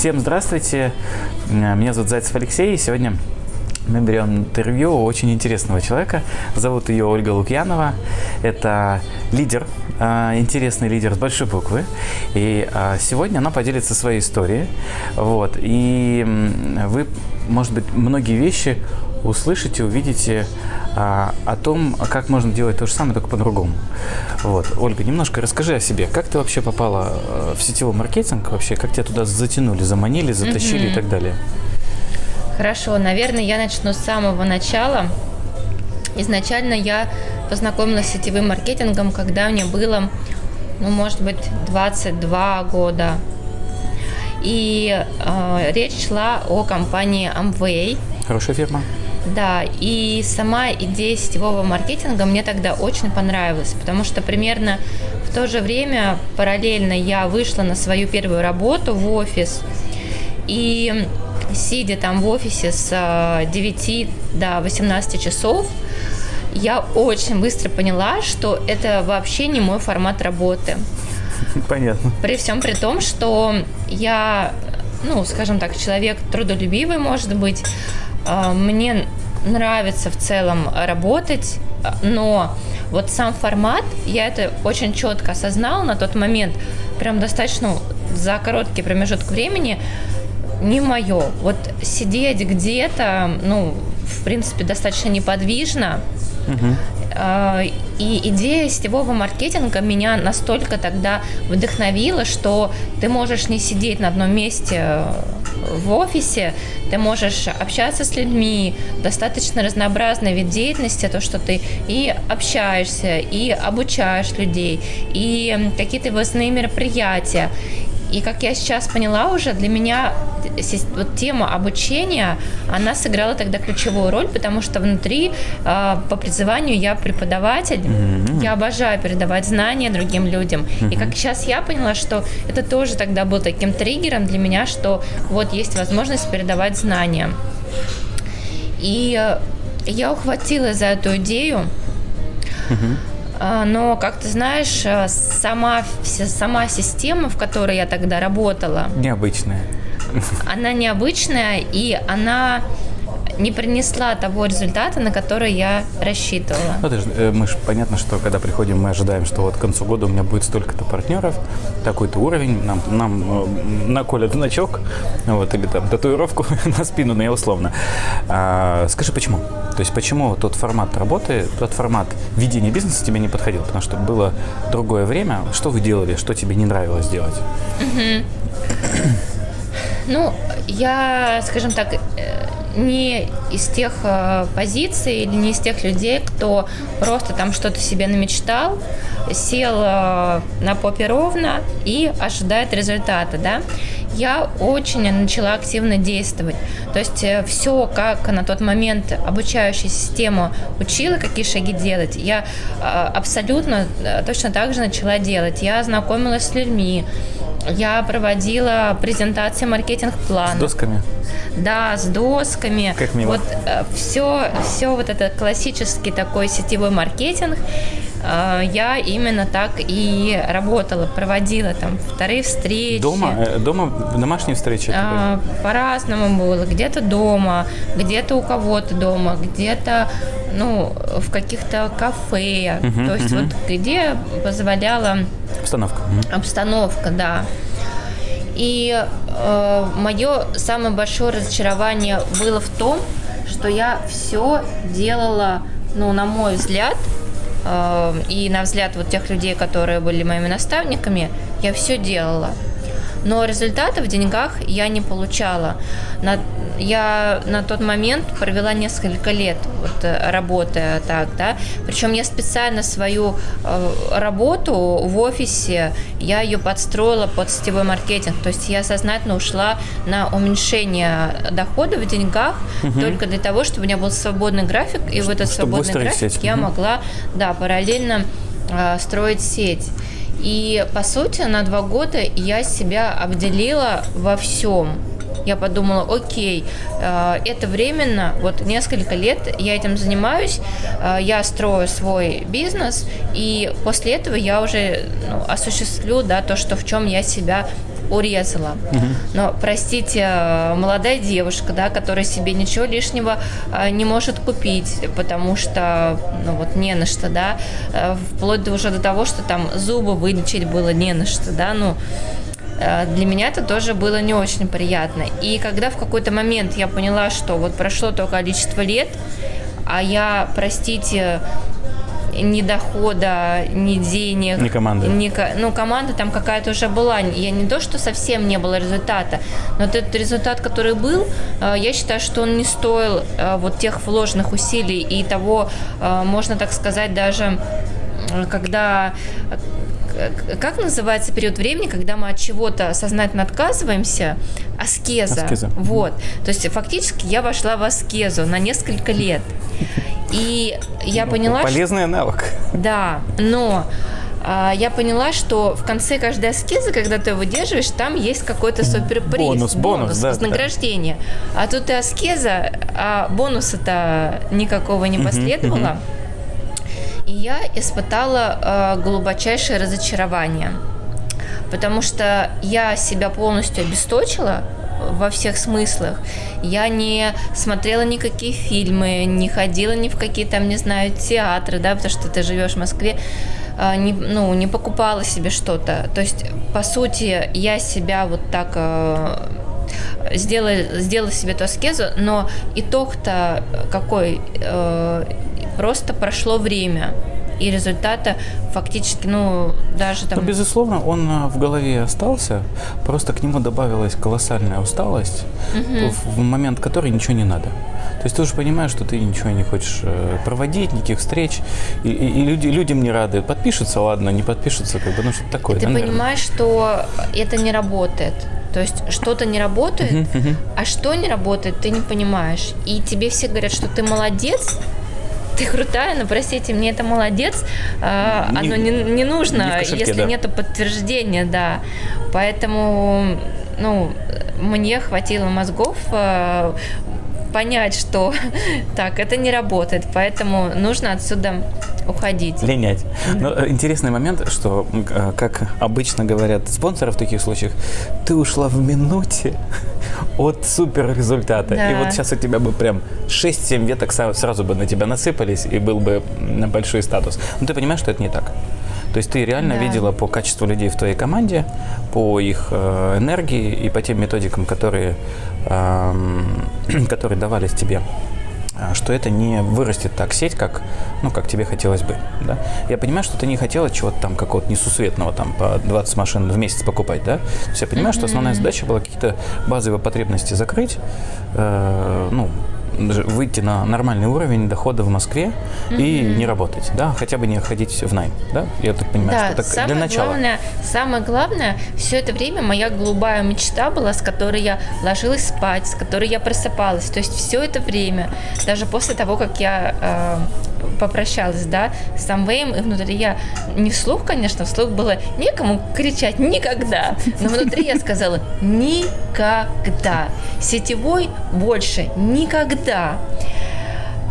Всем здравствуйте, меня зовут Зайцев Алексей, и сегодня мы берем интервью у очень интересного человека. Зовут ее Ольга Лукьянова. Это лидер, а, интересный лидер с большой буквы. И а, сегодня она поделится своей историей. Вот. И вы, может быть, многие вещи услышите, увидите а, о том, как можно делать то же самое, только по-другому. Вот. Ольга, немножко расскажи о себе. Как ты вообще попала э, в сетевой маркетинг? Вообще, как тебя туда затянули, заманили, затащили mm-hmm. и так далее? Хорошо, наверное, я начну с самого начала. Изначально я познакомилась с сетевым маркетингом, когда мне было, ну, может быть, 22 года. И э, речь шла о компании Amway. Хорошая фирма. Да, и сама идея сетевого маркетинга мне тогда очень понравилась, потому что примерно в то же время параллельно я вышла на свою первую работу в офис, и сидя там в офисе с 9 э, до 18 часов, я очень быстро поняла, что это вообще не мой формат работы. Понятно. При всем при том, что я, ну, скажем так, человек трудолюбивый, может быть, а, мне нравится в целом работать, но вот сам формат, я это очень четко осознала на тот момент, прям достаточно за короткий промежуток времени, не мое. Вот сидеть где-то, ну, в принципе, достаточно неподвижно, угу. И идея сетевого маркетинга меня настолько тогда вдохновила, что ты можешь не сидеть на одном месте в офисе, ты можешь общаться с людьми, достаточно разнообразный вид деятельности, то, что ты и общаешься, и обучаешь людей, и какие-то выездные мероприятия. И как я сейчас поняла уже, для меня вот тема обучения, она сыграла тогда ключевую роль, потому что внутри э, по призванию я преподаватель, mm-hmm. я обожаю передавать знания другим людям. Mm-hmm. И как сейчас я поняла, что это тоже тогда был таким триггером для меня, что вот есть возможность передавать знания. И я ухватилась за эту идею. Mm-hmm. А, но, как ты знаешь, э, сама, сама система, в которой я тогда работала... Необычная. Она необычная, и она не принесла того результата, на который я рассчитывала. Ну, же, э, мы же понятно, что когда приходим, мы ожидаем, что вот к концу года у меня будет столько-то партнеров, такой-то уровень, нам, нам э, наколят значок, вот, или там татуировку на спину, ну, я условно. А, скажи, почему? То есть почему тот формат работы, тот формат ведения бизнеса тебе не подходил? Потому что было другое время. Что вы делали, что тебе не нравилось делать? Ну, я, скажем так, э, не из тех э, позиций или не из тех людей, кто просто там что-то себе намечтал, сел э, на попе ровно и ожидает результата, да. Я очень начала активно действовать. То есть э, все, как на тот момент обучающая система учила, какие шаги делать, я абсолютно точно так же начала делать. Я знакомилась с людьми, я проводила презентации маркетинг-плана. С досками? Да, с досками. Как мило. Вот э, все, все вот это классический такой сетевой маркетинг. Э, я именно так и работала, проводила там вторые встречи. Дома? Э, дома домашние встречи? А, по-разному было. Где-то дома, где-то у кого-то дома, где-то ну, в каких-то кафе. Угу, То есть угу. вот где позволяла... Обстановка. Обстановка, да. И э, мое самое большое разочарование было в том, что я все делала, ну, на мой взгляд, э, и на взгляд вот тех людей, которые были моими наставниками, я все делала но результата в деньгах я не получала. На, я на тот момент провела несколько лет вот, э, работая так, да, причем я специально свою э, работу в офисе, я ее подстроила под сетевой маркетинг, то есть я сознательно ушла на уменьшение дохода в деньгах угу. только для того, чтобы у меня был свободный график, и в этот свободный график сеть. я угу. могла, да, параллельно э, строить сеть. И, по сути, на два года я себя обделила во всем. Я подумала, окей, э, это временно, вот несколько лет я этим занимаюсь, э, я строю свой бизнес, и после этого я уже ну, осуществлю да, то, что в чем я себя урезала. Но, простите, молодая девушка, да, которая себе ничего лишнего э, не может купить, потому что, ну вот, не на что, да, э, вплоть до уже до того, что там зубы вылечить было не на что, да, ну, э, для меня это тоже было не очень приятно. И когда в какой-то момент я поняла, что вот прошло то количество лет, а я, простите, ни дохода, ни денег. Ни команды. Ни, ну, команда там какая-то уже была. Я не то, что совсем не было результата, но вот этот результат, который был, э, я считаю, что он не стоил э, вот тех вложенных усилий и того, э, можно так сказать, даже когда как называется период времени, когда мы от чего-то сознательно отказываемся? Аскеза. Аскеза. Вот. То есть фактически я вошла в аскезу на несколько лет. И я ну, поняла... Полезный что... навык. Да, но а, я поняла, что в конце каждой аскезы, когда ты выдерживаешь, там есть какой-то суперприз. Бонус, бонус, бонус да, вознаграждение. Да. А тут и аскеза, а бонуса-то никакого не последовало. И я испытала э, глубочайшее разочарование, потому что я себя полностью обесточила, во всех смыслах. Я не смотрела никакие фильмы, не ходила ни в какие там, не знаю, театры, да, потому что ты живешь в Москве, а, не, ну, не покупала себе что-то. То есть, по сути, я себя вот так а, сделала, сделала себе эту аскезу, но итог-то какой? Э, просто прошло время и результата фактически, ну, даже там... Ну, безусловно, он а, в голове остался, просто к нему добавилась колоссальная усталость, угу. в момент которой ничего не надо. То есть ты уже понимаешь, что ты ничего не хочешь э, проводить, никаких встреч, и, и, и люди, людям не рады. Подпишутся, ладно, не подпишутся, как бы, ну что такое. И ты да, понимаешь, что это не работает. То есть что-то не работает, uh-huh, uh-huh. а что не работает, ты не понимаешь. И тебе все говорят, что ты молодец, ты крутая, но простите, мне это молодец, э, оно не, не нужно, не кошельке, если да. нету подтверждения, да. Поэтому, ну, мне хватило мозгов э, понять, что так, это не работает, поэтому нужно отсюда уходить. Линять. Но э, интересный момент, что, э, как обычно говорят спонсоры в таких случаях, ты ушла в минуте от супер результата. Да. И вот сейчас у тебя бы прям 6-7 веток сразу бы на тебя насыпались, и был бы большой статус. Но ты понимаешь, что это не так. То есть ты реально да. видела по качеству людей в твоей команде, по их э, энергии и по тем методикам, которые, э, которые давались тебе а, что это не вырастет так сеть, как, ну, как тебе хотелось бы. Да? Я понимаю, что ты не хотела чего-то там какого-то несусветного, там, по 20 машин в месяц покупать, да? То есть я понимаю, mm-hmm. что основная задача была какие-то базовые потребности закрыть, э, ну, выйти на нормальный уровень дохода в Москве mm-hmm. и не работать, да, хотя бы не ходить в найм, да, я так понимаю, да, что так самое для начала. Главное, самое главное, все это время моя голубая мечта была, с которой я ложилась спать, с которой я просыпалась, то есть все это время, даже после того, как я э, попрощалась, да, с Амвеем, и внутри я, не вслух, конечно, вслух было некому кричать никогда, но внутри я сказала никогда, сетевой больше никогда.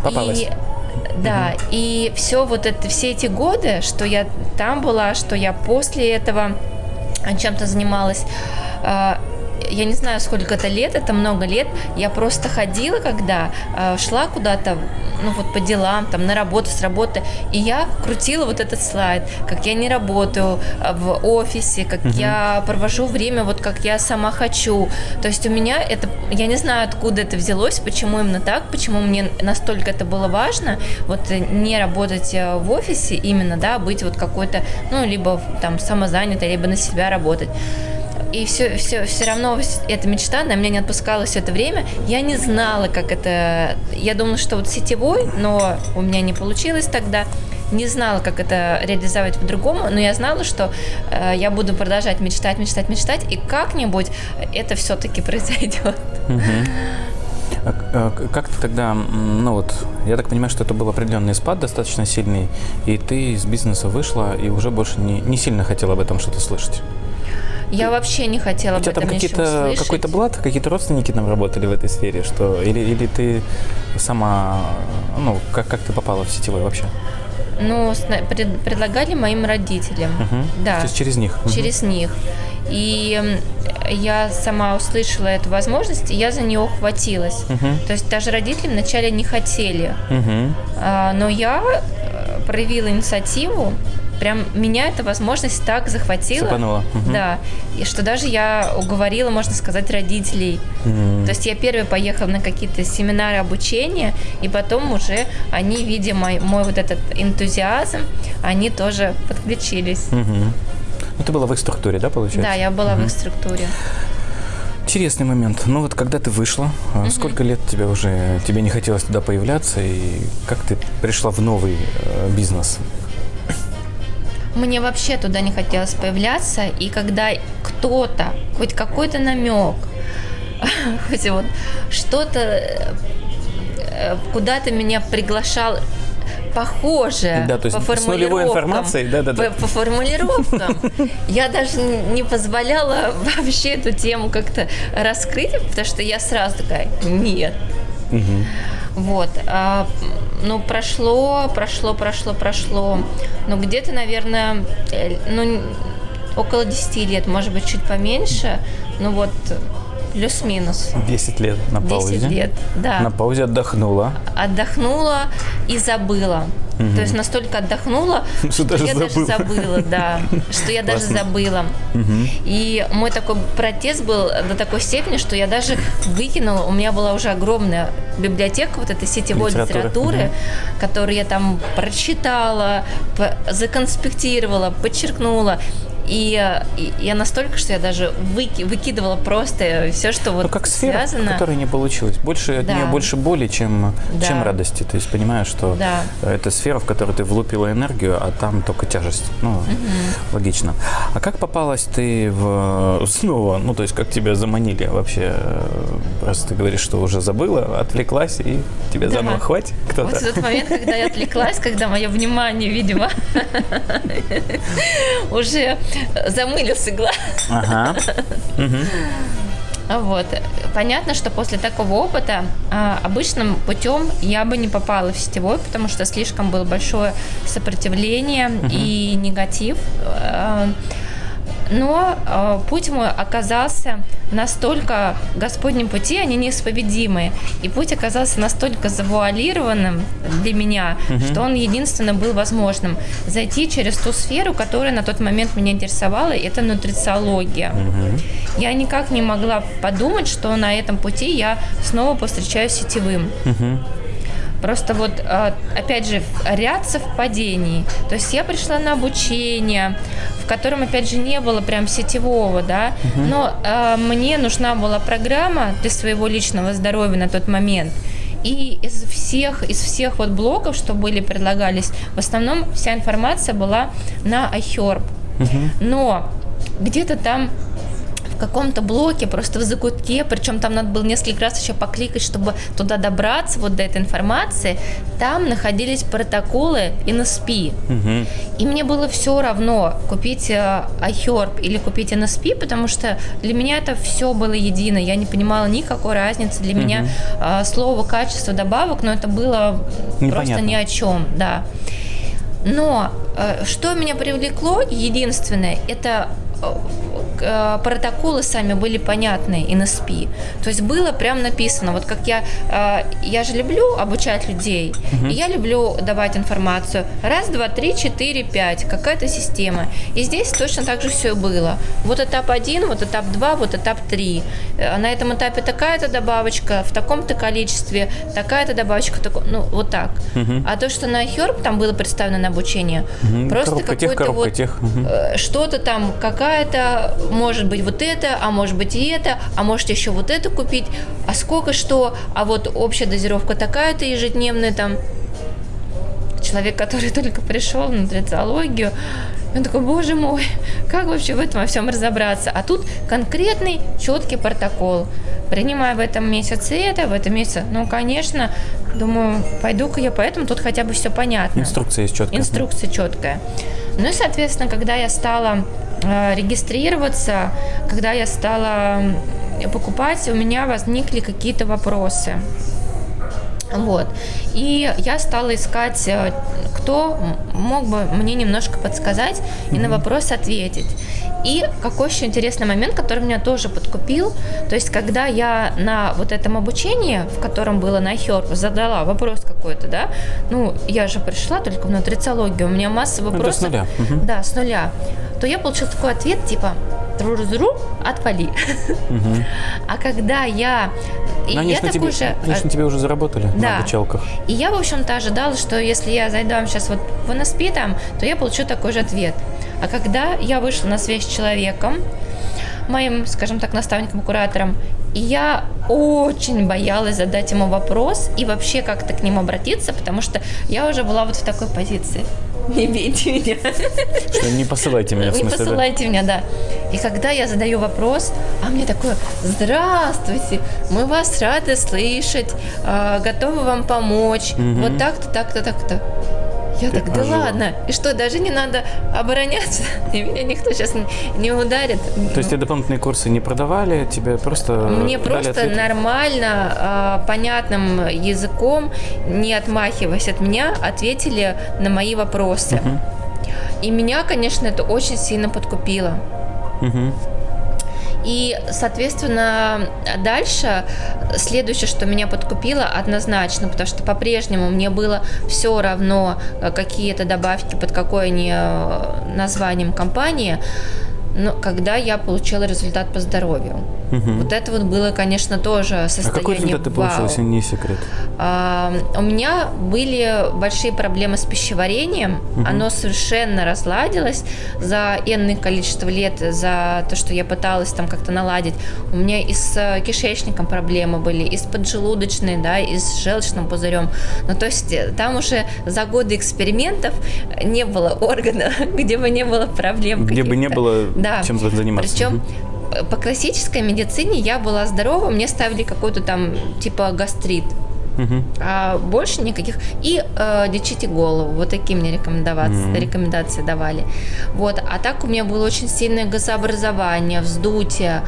Попалась. И да, угу. и все вот это, все эти годы, что я там была, что я после этого чем-то занималась, а, я не знаю, сколько это лет, это много лет, я просто ходила, когда э, шла куда-то, ну вот по делам, там на работу, с работы, и я крутила вот этот слайд, как я не работаю э, в офисе, как угу. я провожу время вот как я сама хочу. То есть у меня это, я не знаю, откуда это взялось, почему именно так, почему мне настолько это было важно, вот не работать э, в офисе именно, да, быть вот какой-то, ну, либо там самозанятой, либо на себя работать и все, все, все равно эта мечта на меня не отпускала все это время. Я не знала, как это... Я думала, что вот сетевой, но у меня не получилось тогда. Не знала, как это реализовать по-другому, но я знала, что э, я буду продолжать мечтать, мечтать, мечтать, и как-нибудь это все-таки произойдет. А, а, как ты тогда, ну вот, я так понимаю, что это был определенный спад достаточно сильный, и ты из бизнеса вышла и уже больше не, не сильно хотела об этом что-то слышать. Я вообще не хотела У тебя там какие-то, какой-то блат, какие-то родственники там работали в этой сфере, что или, или ты сама, ну, как, как ты попала в сетевой вообще? Ну, пред- предлагали моим родителям. Мгм. Да. То есть через них. Через них. И я сама услышала эту возможность, и я за нее ухватилась. Мгм. То есть даже родители вначале не хотели, Мгм. А, но я э, проявила инициативу. Прям меня эта возможность так захватила. Цепанула. Да, и что даже я уговорила, можно сказать, родителей. М. То есть я первая поехала на какие-то семинары обучения, и потом уже они, видя мой, мой вот этот энтузиазм, они тоже подключились. Мгм. Ну, ты была в их структуре, да, получается? Да, я была в их структуре. Интересный момент. Ну вот когда ты вышла, а сколько лет тебе уже, тебе не хотелось туда появляться, и как ты пришла в новый э, бизнес? Мне вообще туда не хотелось появляться, и когда кто-то, хоть какой-то намек, хоть вот что-то э, куда-то меня приглашал похоже Да, то есть по с нулевой формулировкам, информацией, да-да-да. По, по формулировкам я даже не позволяла вообще эту тему как-то раскрыть, потому что я сразу такая, нет, Мгм. Вот. а, ну, прошло, прошло, прошло, прошло. Ну, где-то, наверное, э, ну, около 10 лет, может быть, чуть поменьше. Ну, вот, плюс-минус. 10 лет на 10 паузе. лет, да. На паузе отдохнула. Отдохнула и забыла. То есть настолько отдохнула, Что что даже я даже забыла. да, что я даже забыла. И мой такой протест был до такой степени, что я даже выкинула, у меня была уже огромная библиотека вот этой сетевой Литературы. которую я там прочитала, законспектировала, подчеркнула. И, и я настолько, что я даже выки- выкидывала просто все, что вот Ну, как сфера, связано. которая не получилась. Больше от Да. нее больше боли, чем, Да. чем радости. То есть понимаешь, что Да. это сфера, в которую ты влупила энергию, а там только тяжесть. Ну, логично. А как попалась ты в снова? Ну, то есть как тебя заманили вообще? Просто ты говоришь, что уже забыла, отвлеклась, и тебе Да. заново хватит кто-то. Вот в тот момент, когда я отвлеклась, когда мое внимание, видимо, уже замылился глаз. Ага. Вот. Понятно, что после такого опыта а, обычным путем я бы не попала в сетевой, потому что слишком было большое сопротивление и негатив. А, Но а, путь мой оказался настолько Господним пути, они неисповедимые. И путь оказался настолько завуалированным для меня, что он единственно был возможным. Зайти через ту сферу, которая на тот момент меня интересовала, это нутрициология. Я никак не могла подумать, что на этом пути я снова повстречаюсь сетевым. Мгм. Просто вот, а, опять же, ряд совпадений. То есть я пришла на обучение, в котором, опять же, не было прям сетевого, да, но а, мне нужна была программа для своего личного здоровья на тот момент. И из всех, из всех вот блоков, что были, предлагались, в основном вся информация была на iHerb. Но где-то там каком-то блоке, просто в закутке, причем там надо было несколько раз еще покликать, чтобы туда добраться, вот до этой информации, там находились протоколы NSP. Мгм. И мне было все равно купить э, iHerb или купить NSP, потому что для меня это все было едино. Я не понимала никакой разницы. Для меня э, слово качество добавок, но это было просто Непонятно. ни о чем, да. Но э, что меня привлекло, единственное, это э, протоколы сами были понятны NSP. То есть было прям написано, вот как я, э, я же люблю обучать людей, и я люблю давать информацию. Раз, два, три, четыре, пять, какая-то система. И здесь точно так же все было. Вот этап один, вот этап два, вот этап три. Э, На этом этапе такая-то добавочка, в таком-то количестве, такая-то добавочка, тако- ну вот так. А то, что на Herb там было представлено на обучение, Мгм. просто коробка вот тех. Э, что-то там, какая-то, может быть, вот это, а может быть и это, а можете еще вот это купить, а сколько что, а вот общая дозировка такая-то ежедневная там. Человек, который только пришел на нутрициологию, он такой, боже мой, как вообще в этом во всем разобраться? А тут конкретный, четкий протокол. Принимаю в этом месяце это, в этом месяце, ну, конечно, думаю, пойду-ка я поэтому, тут хотя бы все понятно. Инструкция есть четкая. Инструкция четкая. Ну и, соответственно, когда я стала регистрироваться, когда я стала покупать, у меня возникли какие-то вопросы. Вот. И я стала искать, э, кто мог бы мне немножко подсказать и на вопрос ответить. И какой еще интересный момент, который меня тоже подкупил, то есть когда я на вот этом обучении, в котором было на Хер, задала вопрос какой-то, да, ну, я же пришла только в нутрициологию, у меня масса вопросов. Это с нуля. Угу. Да, с нуля. То я получила такой ответ, типа, тру отвали. Угу. А когда я... И они я тебе, же... Же на тебе уже заработали да. на обучалках. И я, в общем-то, ожидала, что если я зайду сейчас вот в НСП там, то я получу такой же ответ. А когда я вышла на связь с человеком, моим, скажем так, наставником-куратором, и я очень боялась задать ему вопрос и вообще как-то к нему обратиться, потому что я уже была вот в такой позиции. Не бейте меня. Что не посылайте меня, в смысле, Не посылайте да? меня, да. И когда я задаю вопрос, а мне такое, здравствуйте, мы вас рады слышать, а, готовы вам помочь, угу. вот так-то, так-то, так-то. Я так, да ладно. И что, даже не надо обороняться? И меня никто сейчас не ударит. То есть тебе дополнительные курсы не продавали, тебе просто Мне просто ответ? нормально, а, понятным языком, не отмахиваясь от меня, ответили на мои вопросы. Угу. И меня, конечно, это очень сильно подкупило. Угу. И, соответственно, дальше следующее, что меня подкупило однозначно, потому что по-прежнему мне было все равно, э, какие это добавки, под какой они э, названием компании, но когда я получила результат по здоровью. Угу. Вот это вот было, конечно, тоже состояние А какой результат ты получила, если не секрет? А, у меня были большие проблемы с пищеварением. Угу. Оно совершенно разладилось за энное количество лет, за то, что я пыталась там как-то наладить. У меня и с э, кишечником проблемы были, и с поджелудочной, да, и с желчным пузырем. Ну, то есть э, там уже за годы экспериментов не было органа, где бы не было проблем Где бы не было да. чем заниматься. Причем по классической медицине я была здорова, мне ставили какой-то там типа гастрит. Угу. А больше никаких. И э, лечите голову. Вот такие мне рекомендации, угу. рекомендации давали. Вот. А так у меня было очень сильное газообразование, вздутие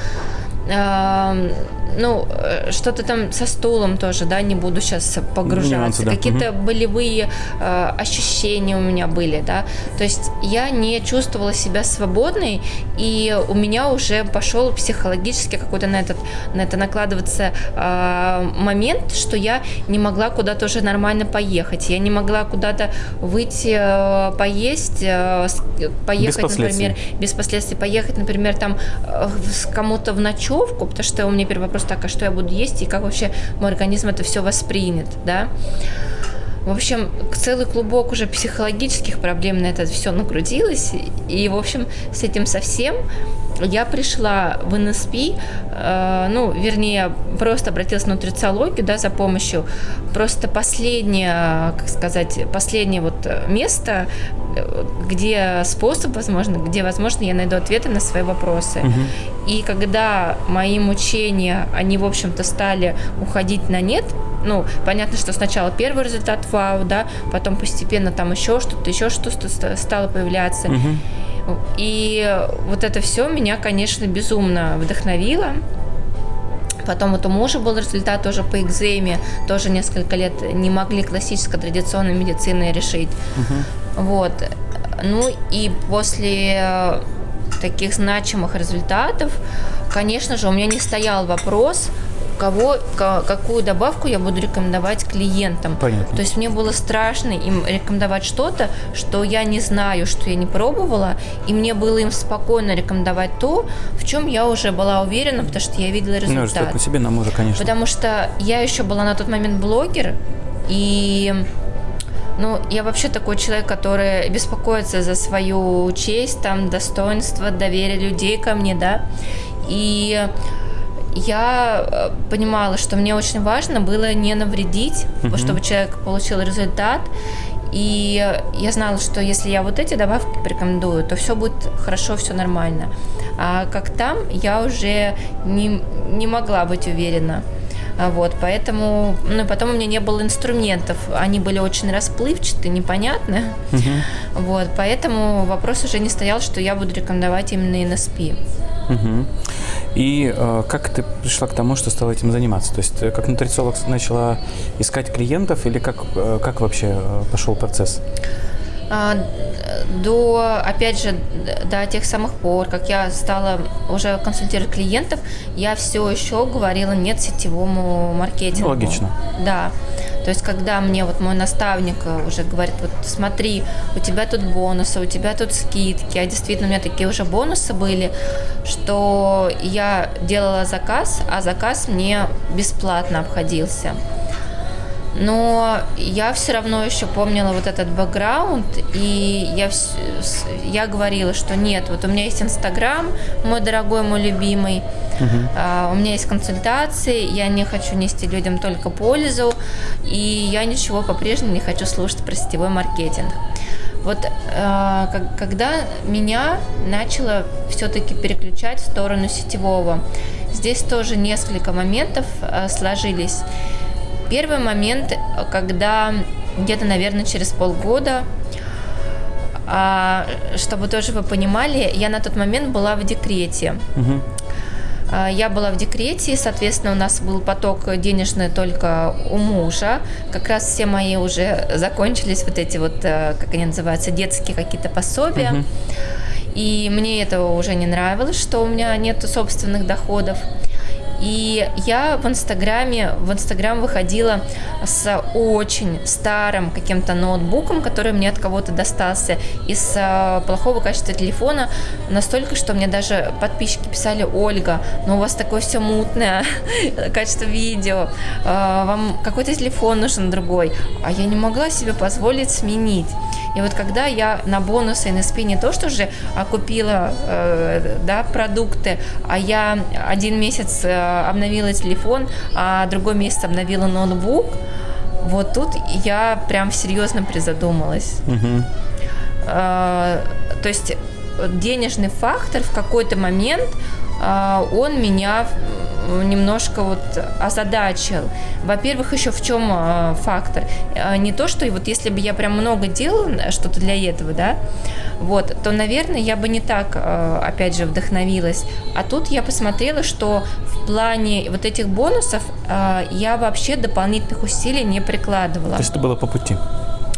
ну, э, что-то там со стулом тоже, да, не буду сейчас погружаться. Нюансы, да. Какие-то угу. болевые э, ощущения у меня были, да. То есть я не чувствовала себя свободной, и у меня уже пошел психологически какой-то на этот, на это накладываться э, момент, что я не могла куда-то уже нормально поехать. Я не могла куда-то выйти, э, поесть, э, поехать, без например, без последствий, поехать, например, там э, кому-то в ночевку, потому что у меня первый вопрос так, а что я буду есть и как вообще мой организм это все воспринят, да. В общем, целый клубок уже психологических проблем на это все нагрузилось. И, в общем, с этим совсем я пришла в НСП, э, ну, вернее, просто обратилась в нутрициологию, да, за помощью. Просто последнее, как сказать, последнее вот место, где способ, возможно, где, возможно, я найду ответы на свои вопросы. Угу. И когда мои мучения, они, в общем-то, стали уходить на нет, ну, понятно, что сначала первый результат вау, да, потом постепенно там еще что-то, еще что-то стало появляться. Угу. И вот это все меня, конечно, безумно вдохновило. Потом вот у мужа был результат тоже по экземе, тоже несколько лет не могли классической традиционной медицины решить. Угу. Вот. Ну и после таких значимых результатов, конечно же, у меня не стоял вопрос, кого, какую добавку я буду рекомендовать клиентам. Понятно. То есть мне было страшно им рекомендовать что-то, что я не знаю, что я не пробовала, и мне было им спокойно рекомендовать то, в чем я уже была уверена, потому что я видела результат. Ну, по себе нам уже, конечно. Потому что я еще была на тот момент блогер, и ну, я вообще такой человек, который беспокоится за свою честь, там, достоинство, доверие людей ко мне, да. И я э, понимала, что мне очень важно было не навредить, mm-hmm. чтобы человек получил результат. И я знала, что если я вот эти добавки порекомендую, то все будет хорошо, все нормально. А как там, я уже не, не могла быть уверена. А вот, поэтому, ну, потом у меня не было инструментов, они были очень расплывчатые, непонятные. Угу. Вот, поэтому вопрос уже не стоял, что я буду рекомендовать именно NSP. Угу. И э, как ты пришла к тому, что стала этим заниматься? То есть э, как нутрициолог начала искать клиентов или как, э, как вообще э, пошел процесс? А, до, опять же, до тех самых пор, как я стала уже консультировать клиентов, я все еще говорила нет сетевому маркетингу. Логично. Да. То есть, когда мне вот мой наставник э, уже говорит, вот смотри, у тебя тут бонусы, у тебя тут скидки, а действительно у меня такие уже бонусы были, что я делала заказ, а заказ мне бесплатно обходился но я все равно еще помнила вот этот бэкграунд, и я, я говорила, что нет, вот у меня есть Инстаграм, мой дорогой, мой любимый, uh-huh. а, у меня есть консультации, я не хочу нести людям только пользу, и я ничего по-прежнему не хочу слушать про сетевой маркетинг. Вот э, когда меня начало все-таки переключать в сторону сетевого, здесь тоже несколько моментов э, сложились. Первый момент, когда где-то, наверное, через полгода, а, чтобы тоже вы понимали, я на тот момент была в декрете. Угу. Я была в декрете, и, соответственно, у нас был поток денежный только у мужа. Как раз все мои уже закончились вот эти вот, э, как они называются, детские какие-то пособия. Угу. И мне этого уже не нравилось, что у меня нет собственных доходов. И я в Инстаграме, в Инстаграм выходила с очень старым каким-то ноутбуком, который мне от кого-то достался, из э, плохого качества телефона, настолько, что мне даже подписчики писали, Ольга, ну у вас такое все мутное, качество видео, э, вам какой-то телефон нужен другой, а я не могла себе позволить сменить. И вот когда я на бонусы и на спине то, что же купила э, да, продукты, а я один месяц обновила телефон, а другой месяц обновила ноутбук, вот тут я прям серьезно призадумалась. Угу. Э, то есть денежный фактор в какой-то момент э, он меня немножко вот озадачил. Во-первых, еще в чем э, фактор? Э, не то, что вот если бы я прям много делала что-то для этого, да, вот, то, наверное, я бы не так, э, опять же, вдохновилась. А тут я посмотрела, что в плане вот этих бонусов я вообще дополнительных усилий не прикладывала. То есть это было по пути?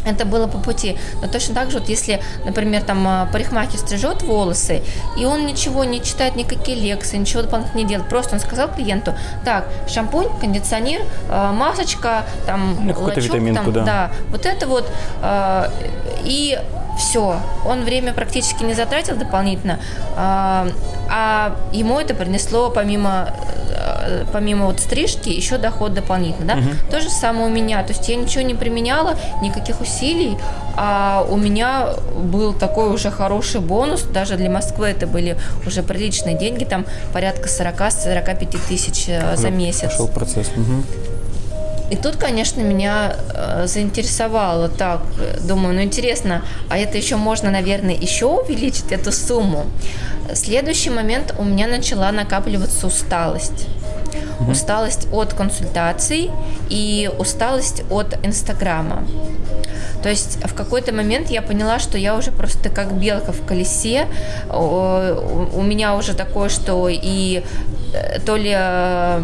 Это было по пути. Но точно так же, вот если, например, там а, парикмахер стрижет волосы, и он ничего не читает, никакие лекции, ничего дополнительно не делает, просто он сказал клиенту, так, шампунь, кондиционер, а, масочка, там, ну, лачок, там, да. да, вот это вот, а, и все, он время практически не затратил дополнительно, а ему это принесло помимо Э, помимо вот стрижки, еще доход дополнительно, да. Угу. То же самое у меня, то есть я ничего не применяла, никаких усилий, а у меня был такой уже хороший бонус, даже для Москвы это были уже приличные деньги, там порядка 40-45 тысяч э, за месяц. Пошел процесс. Угу. И тут, конечно, меня э, заинтересовало так, думаю, ну интересно, а это еще можно, наверное, еще увеличить эту сумму. Следующий момент у меня начала накапливаться усталость. Угу. Усталость от консультаций и усталость от Инстаграма. То есть в какой-то момент я поняла, что я уже просто как белка в колесе. У меня уже такое, что и то ли э,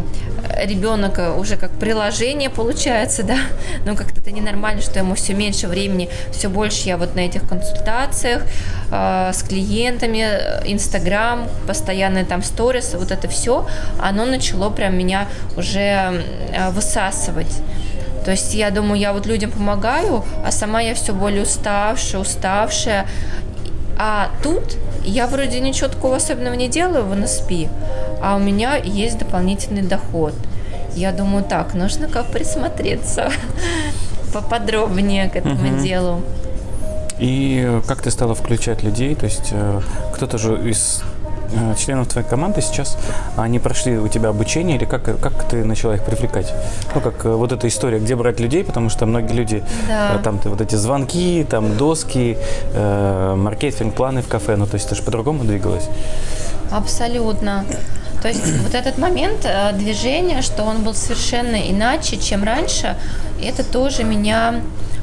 ребенок уже как приложение получается, да, но как-то это ненормально, что ему все меньше времени, все больше я вот на этих консультациях э, с клиентами, Инстаграм, постоянные там сторис, вот это все, оно начало прям меня уже высасывать. То есть я думаю, я вот людям помогаю, а сама я все более уставшая, уставшая. А тут я вроде ничего такого особенного не делаю в НСП, а у меня есть дополнительный доход. Я думаю, так, нужно как присмотреться поподробнее к этому угу. делу. И как ты стала включать людей? То есть э, кто-то же из Э, членов твоей команды сейчас, они прошли у тебя обучение или как, как ты начала их привлекать? Ну, как э, вот эта история, где брать людей, потому что многие люди, да. Там вот эти звонки, там доски, э, маркетинг, планы в кафе, ну, то есть ты же по-другому двигалась? Абсолютно. То есть вот этот момент движения, что он был совершенно иначе, чем раньше, это тоже меня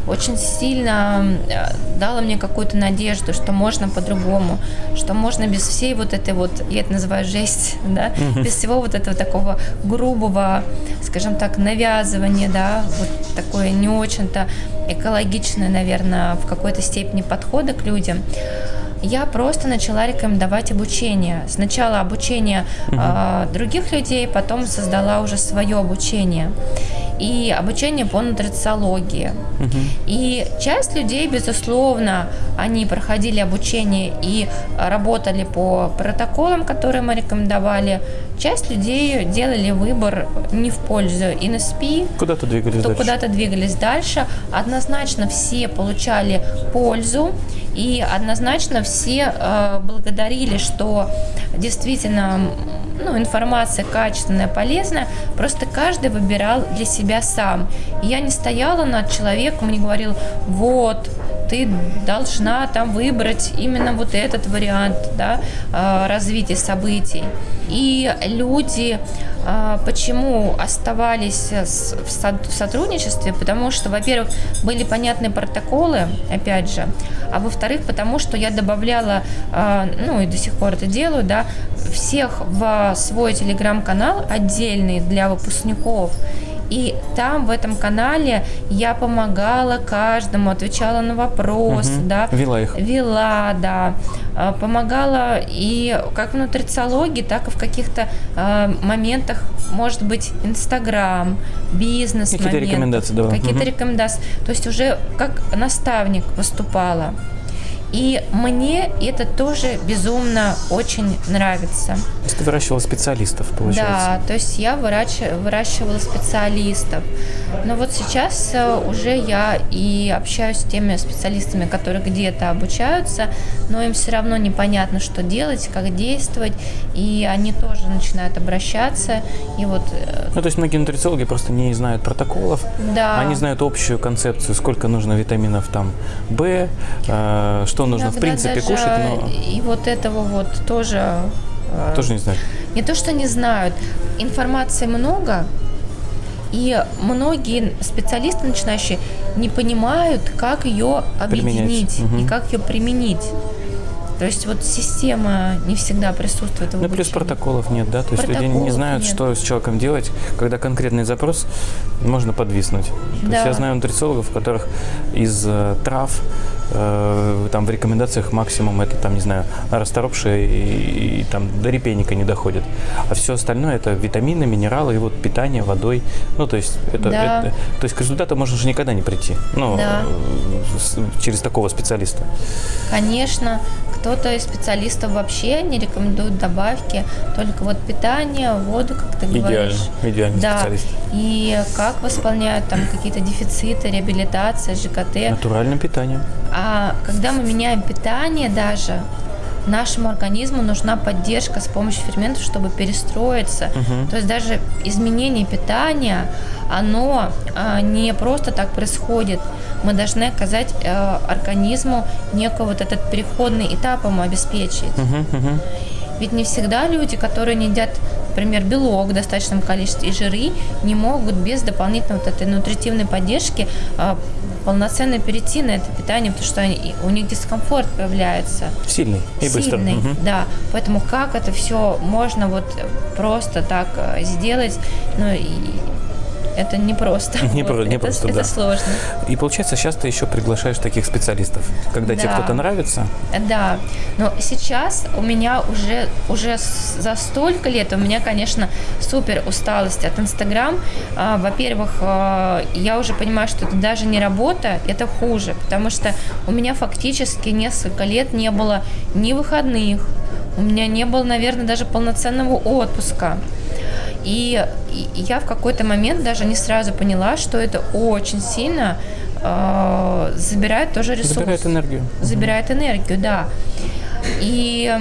очень сильно э, дало мне какую-то надежду, что можно по-другому, что можно без всей вот этой вот, я это называю жесть, да, без всего вот этого такого грубого, скажем так, навязывания, да, вот такое не очень-то экологичное, наверное, в какой-то степени подхода к людям я просто начала рекомендовать обучение. Сначала обучение угу. э, других людей, потом создала уже свое обучение. И обучение по нутрициологии. Угу. И часть людей, безусловно, они проходили обучение и работали по протоколам, которые мы рекомендовали. Часть людей делали выбор не в пользу НСП. Куда-то двигались дальше. Куда-то двигались дальше. Однозначно все получали пользу. И однозначно все э, благодарили, что действительно ну, информация качественная, полезная, просто каждый выбирал для себя сам. И я не стояла над человеком, не говорил, вот, ты должна там выбрать именно вот этот вариант да, э, развития событий. И люди э, почему оставались в сотрудничестве? Потому что, во-первых, были понятные протоколы, опять же, а во-вторых, потому что я добавляла, э, ну и до сих пор это делаю, да, всех в свой телеграм-канал отдельный для выпускников. И там, в этом канале, я помогала каждому, отвечала на вопросы, угу. да. Вела их. Вела, да. А, помогала и как в нутрициологии, так и в каких-то э, моментах, может быть, Инстаграм, бизнес Какие-то рекомендации давала. Какие-то угу. рекомендации. То есть уже как наставник выступала. И мне это тоже безумно очень нравится. То есть ты выращивала специалистов, получается? Да, то есть я выращивала специалистов. Но вот сейчас э, уже я и общаюсь с теми специалистами, которые где-то обучаются, но им все равно непонятно, что делать, как действовать, и они тоже начинают обращаться. И вот... Э, ну, то есть многие нутрициологи просто не знают протоколов, да. они знают общую концепцию, сколько нужно витаминов там В, э, что нужно Иногда в принципе кушать, но... И вот этого вот тоже... Тоже не знают. Не то, что не знают. Информации много, и многие специалисты начинающие не понимают, как ее объединить угу. и как ее применить. То есть вот система не всегда присутствует в Ну, плюс протоколов нет, да? То есть люди не знают, нет. что с человеком делать, когда конкретный запрос можно подвиснуть. Да. То есть я знаю нутрициологов, у которых из э, трав э, там в рекомендациях максимум это там, не знаю, расторопшие и, и там до репейника не доходит. А все остальное это витамины, минералы и вот питание водой. Ну, то есть это, да. это то есть к результату можно же никогда не прийти. Ну, да. Э, через такого специалиста. Конечно. Кто-то из специалистов вообще не рекомендует добавки, только вот питание, воду, как ты идеально, говоришь. Идеально, да. специалист. И как восполняют там какие-то дефициты, реабилитация, ЖКТ. Натуральное питание. А когда мы меняем питание даже, нашему организму нужна поддержка с помощью ферментов, чтобы перестроиться. Угу. То есть даже изменение питания, оно а, не просто так происходит. Мы должны оказать а, организму некий вот этот переходный этап ему обеспечить. Угу, угу. Ведь не всегда люди, которые не едят, например, белок в достаточном количестве и жиры, не могут без дополнительной вот этой нутритивной поддержки а, полноценно перейти на это питание, потому что они, у них дискомфорт появляется. Сильный и быстро. Сильный, угу. да. Поэтому как это все можно вот просто так э, сделать, ну и это не просто. Не, вот. не это, просто, это да. сложно. И получается, сейчас ты еще приглашаешь таких специалистов, когда да. тебе кто-то нравится? Да. Но сейчас у меня уже, уже за столько лет, у меня, конечно, супер усталость от Инстаграм. А, во-первых, а, я уже понимаю, что это даже не работа, это хуже, потому что у меня фактически несколько лет не было ни выходных, у меня не было, наверное, даже полноценного отпуска. И, я в какой-то момент даже не сразу поняла, что это очень сильно э, забирает тоже ресурс. Забирает энергию. Забирает энергию, да. И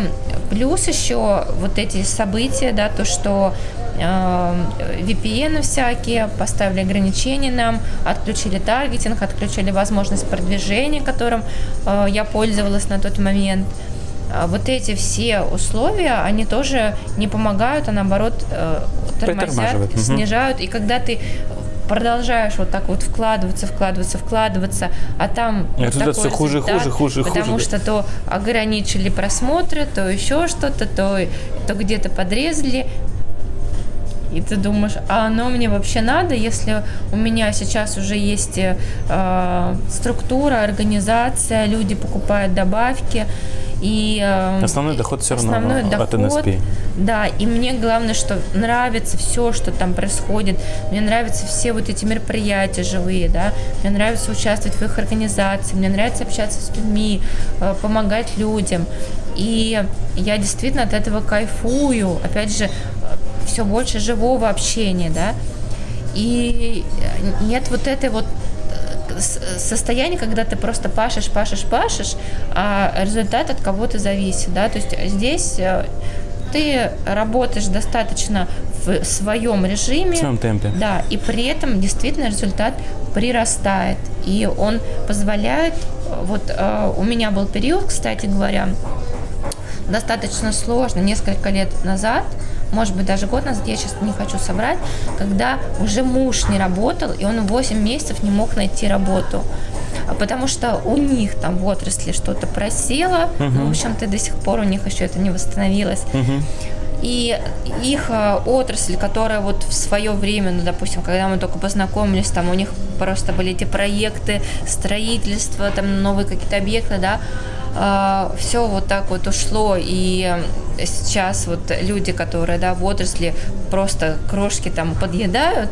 плюс еще вот эти события, да, то, что э, VPN всякие, поставили ограничения нам, отключили таргетинг, отключили возможность продвижения, которым э, я пользовалась на тот момент. А вот эти все условия, они тоже не помогают, а наоборот э, тормозят, снижают. И когда ты продолжаешь вот так вот вкладываться, вкладываться, вкладываться, а там И вот такой всё хуже, результат, хуже, хуже, хуже, потому да. что то ограничили просмотры, то еще что-то, то, то где-то подрезали. И ты думаешь, а оно мне вообще надо, если у меня сейчас уже есть э, структура, организация, люди покупают добавки, и э, Основной доход все равно основной от доход, NSP. Да, и мне главное, что нравится все, что там происходит. Мне нравятся все вот эти мероприятия живые, да. Мне нравится участвовать в их организации, мне нравится общаться с людьми, э, помогать людям. И я действительно от этого кайфую. Опять же, все больше живого общения, да. И нет вот этой вот э, состояние, когда ты просто пашешь, пашешь, пашешь, а результат от кого-то зависит, да, то есть здесь э, ты работаешь достаточно в своем режиме, В своем темпе. да, и при этом действительно результат прирастает, и он позволяет, вот э, у меня был период, кстати говоря, достаточно сложно, несколько лет назад, может быть, даже год назад, я сейчас не хочу собрать, когда уже муж не работал, и он 8 месяцев не мог найти работу. А Потому что у них там в отрасли что-то просело, ну, в общем-то, до сих пор у них еще это не восстановилось. Мгм. И их э, отрасль, которая вот в свое время, ну, допустим, когда мы только познакомились, там у них просто были эти проекты, строительство, там новые какие-то объекты, да, все вот так вот ушло, и сейчас вот люди, которые, да, в отрасли просто крошки там подъедают,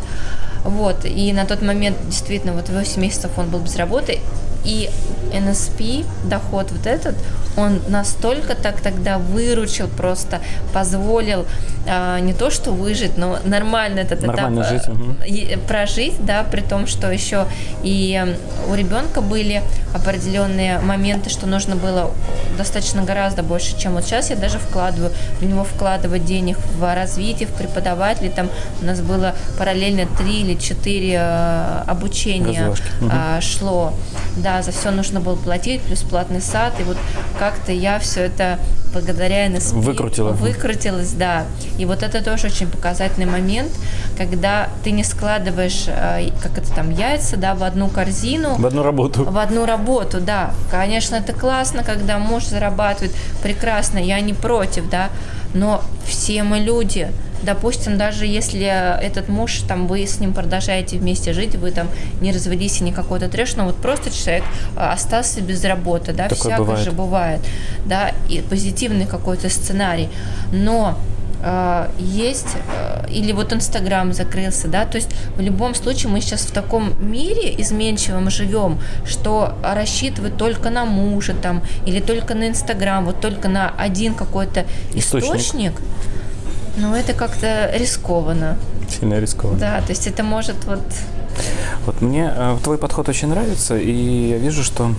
вот, и на тот момент действительно вот 8 месяцев он был без работы, и NSP, доход вот этот, он настолько так тогда выручил, просто позволил а, не то что выжить, но нормально этот Нормально этап жить, э, и- прожить, да, при том, что еще и э, у ребенка были определенные моменты, что нужно было достаточно гораздо больше, чем вот сейчас я даже вкладываю, в него вкладывать денег в развитие, в преподавателей, там у нас было параллельно три или четыре э, обучения а, шло, да, за все нужно было платить, плюс платный сад, и вот как-то я все это благодаря NSP Выкрутила. выкрутилась, да. И вот это тоже очень показательный момент, когда ты не складываешь, э, как это там, яйца, да, в одну корзину, В одну работу. в одну работу, да. Конечно, это классно, когда муж зарабатывает, прекрасно, я не против, да, но все мы люди. Допустим, даже если этот муж, там, вы с ним продолжаете вместе жить, вы там не развелись и не какой-то трэш, но вот просто человек э, остался без работы, да, Такое всякое бывает. же бывает, да, и позитивный какой-то сценарий, но э, есть, э, или вот Инстаграм закрылся, да, то есть в любом случае мы сейчас в таком мире изменчивом живем, что рассчитывать только на мужа там, или только на Инстаграм, вот только на один какой-то Источник. источник, ну это как-то рискованно, Сильно рискованно. да, то есть это может вот Вот мне э, твой подход очень нравится, и я вижу, что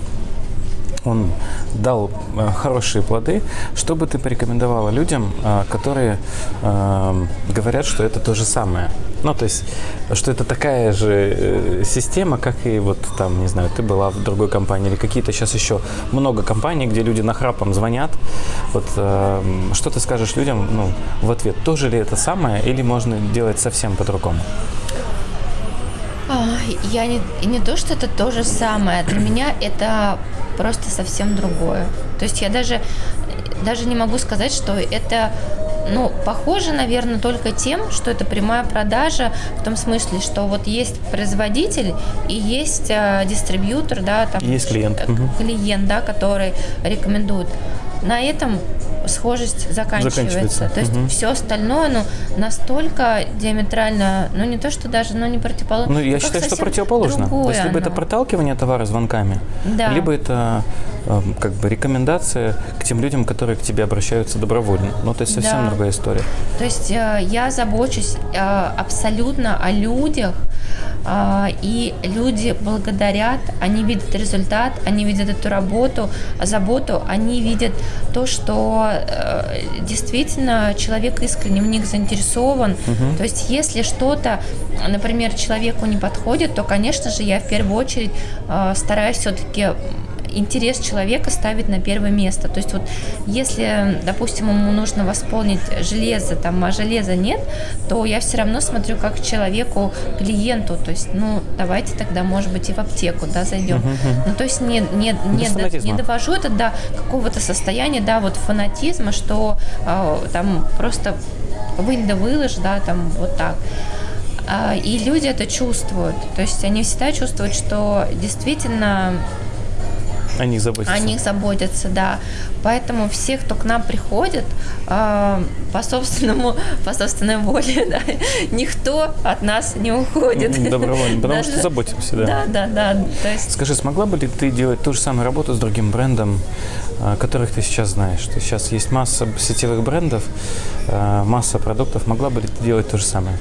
он дал э, хорошие плоды. Что бы ты порекомендовала людям, э, которые э, говорят, что это то же самое? Ну, то есть, что это такая же система, как и вот там, не знаю, ты была в другой компании или какие-то сейчас еще много компаний, где люди нахрапом звонят. Вот что ты скажешь людям ну, в ответ? Тоже ли это самое или можно делать совсем по-другому? Я не, не то, что это то же самое. Для меня это просто совсем другое. То есть я даже, даже не могу сказать, что это ну, похоже, наверное, только тем, что это прямая продажа, в том смысле, что вот есть производитель и есть э, дистрибьютор, да, там есть клиент. э, клиент, да, который рекомендует. На этом схожесть заканчивается. Заканчивается. То есть Мгм. все остальное, ну, настолько диаметрально, ну, не то, что даже, ну, не противоположно. Ну, я считаю, что противоположно. То есть, либо это оно. проталкивание товара звонками, Да. либо это э, как бы рекомендация к тем людям, которые к тебе обращаются добровольно. Ну, то есть совсем Да. другая история. То есть э, я забочусь э, абсолютно о людях, и люди благодарят, они видят результат, они видят эту работу, заботу, они видят то, что э, действительно человек искренне в них заинтересован. То есть если что-то, например, человеку не подходит, то, конечно же, я в первую очередь э, стараюсь все-таки интерес человека ставить на первое место. То есть вот если, допустим, ему нужно восполнить железо, там, а железа нет, то я все равно смотрю как человеку, клиенту, то есть, ну, давайте тогда, может быть, и в аптеку, да, зайдем. Ну, то есть не, не, не, до, не довожу это до какого-то состояния, да, вот фанатизма, что э, там просто вынь да выложь, да, там вот так. А, и люди это чувствуют. То есть они всегда чувствуют, что действительно о них заботятся. О них заботятся, да. Поэтому все, кто к нам приходит, э, по собственному, по собственной воле, да, никто от нас не уходит. Добровольно, потому Даже, что заботимся, да. Да, да, да. То есть... Скажи, смогла бы ли ты делать ту же самую работу с другим брендом, э, которых ты сейчас знаешь? То есть сейчас есть масса сетевых брендов, э, масса продуктов. Могла бы ли ты делать то же самое?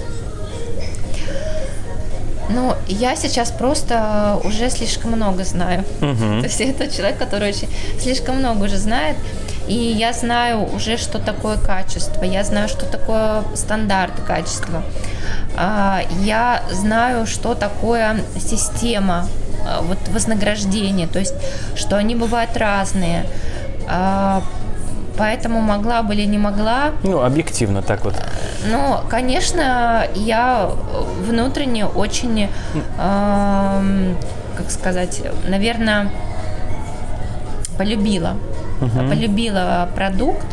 Ну, я сейчас просто уже слишком много знаю. Угу. То есть это человек, который очень слишком много уже знает. И я знаю уже, что такое качество, я знаю, что такое стандарт качества. А, я знаю, что такое система а, вот, вознаграждения, то есть, что они бывают разные. Поэтому могла бы или не могла. Ну, объективно так вот. Ну, конечно, я внутренне очень, э, как сказать, наверное, полюбила. Угу. Полюбила продукт,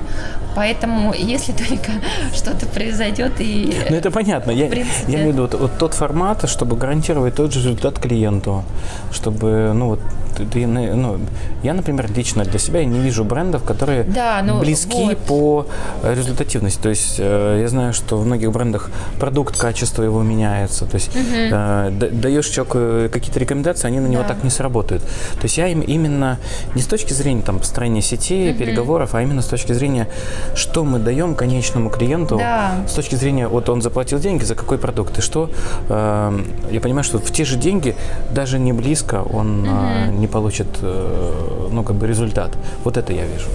Поэтому, если только что-то произойдет и... Ну, это понятно. Я, принципе... я имею в виду вот, вот тот формат, чтобы гарантировать тот же результат клиенту, чтобы, ну, вот, ты, ну, я, например, лично для себя не вижу брендов, которые да, ну, близки вот. по результативности. То есть э, я знаю, что в многих брендах продукт, качество его меняется. То есть угу. э, даешь человеку какие-то рекомендации, они на него да. так не сработают. То есть я им именно не с точки зрения там, построения сети, угу. переговоров, а именно с точки зрения, что мы даем конечному клиенту, да. с точки зрения, вот он заплатил деньги за какой продукт, и что э, я понимаю, что в те же деньги даже не близко он угу. э, не получит э, ну, как бы результат. Вот это я вижу.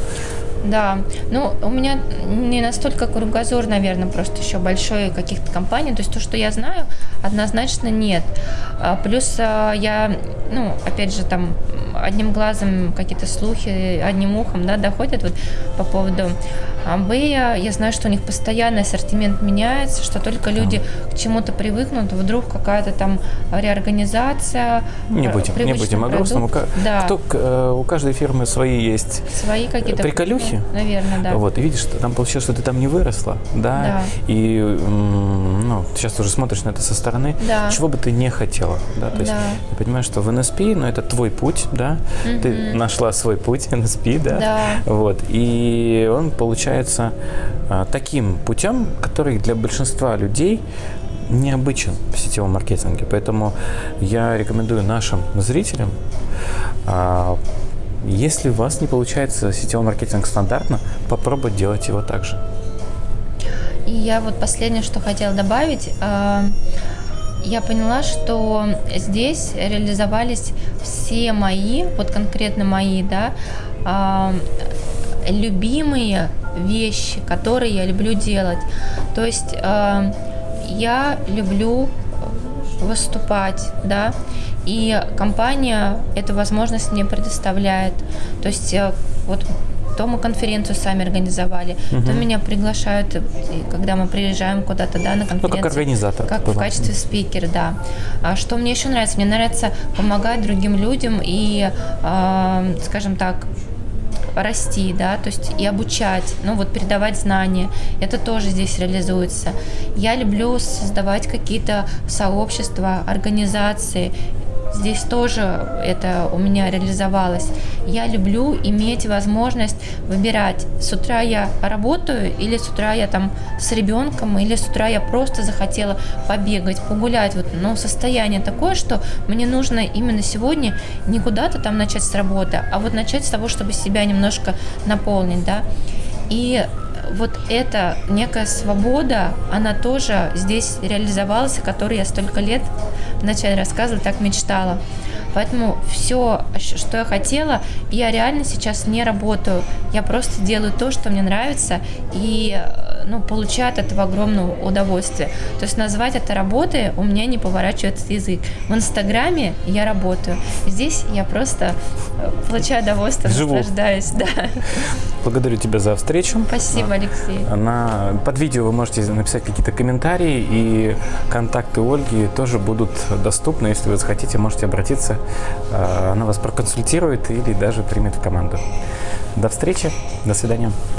Да, ну у меня не настолько кругозор, наверное, просто еще большой каких-то компаний, то есть то, что я знаю, однозначно нет. А, плюс а, я, ну, опять же, там одним глазом какие-то слухи, одним ухом, да, доходят вот по поводу Амбея. Я знаю, что у них постоянно ассортимент меняется, что только люди к чему-то привыкнут, вдруг какая-то там реорганизация. Не будем, не будем о грустном. Да. Кто, э, у каждой фирмы свои есть свои какие-то приколюхи. Наверное, да. Вот, и видишь, что там получилось, что ты там не выросла, да, да. и ну, сейчас уже смотришь на это со стороны, да. чего бы ты не хотела, да, то есть да. ты понимаешь, что в НСП, ну, это твой путь, да, угу. ты нашла свой путь НСП, да, да, вот, и он получается а, таким путем, который для большинства людей необычен в сетевом маркетинге. Поэтому я рекомендую нашим зрителям, а, если у вас не получается сетевой маркетинг стандартно, попробовать делать его так же. И я вот последнее, что хотела добавить, а, я поняла, что здесь реализовались все мои, вот конкретно мои, да, а, любимые вещи, которые я люблю делать. То есть а, я люблю выступать, да, и компания эту возможность мне предоставляет. То есть э, вот то мы конференцию сами организовали, угу. то меня приглашают, когда мы приезжаем куда-то, да, на конференцию. Ну, как организатор. Как в качестве спикера, да. А что мне еще нравится? Мне нравится помогать другим людям и, э, скажем так, расти, да, то есть и обучать, ну вот передавать знания, это тоже здесь реализуется. Я люблю создавать какие-то сообщества, организации, Здесь тоже это у меня реализовалось. Я люблю иметь возможность выбирать, с утра я работаю или с утра я там с ребенком, или с утра я просто захотела побегать, погулять. Вот, но состояние такое, что мне нужно именно сегодня не куда-то там начать с работы, а вот начать с того, чтобы себя немножко наполнить, да. И вот эта некая свобода, она тоже здесь реализовалась, о которой я столько лет вначале рассказывала, так мечтала. Поэтому все, что я хотела, я реально сейчас не работаю. Я просто делаю то, что мне нравится. И ну, получаю от этого огромное удовольствие. То есть назвать это работой у меня не поворачивается язык. В Инстаграме я работаю, здесь я просто э, получаю удовольствие, Живу. наслаждаюсь. Да. Благодарю тебя за встречу. Спасибо, Алексей. На, под видео вы можете написать какие-то комментарии, и контакты Ольги тоже будут доступны. Если вы захотите, можете обратиться. Э, Она вас проконсультирует или даже примет в команду. До встречи, до свидания.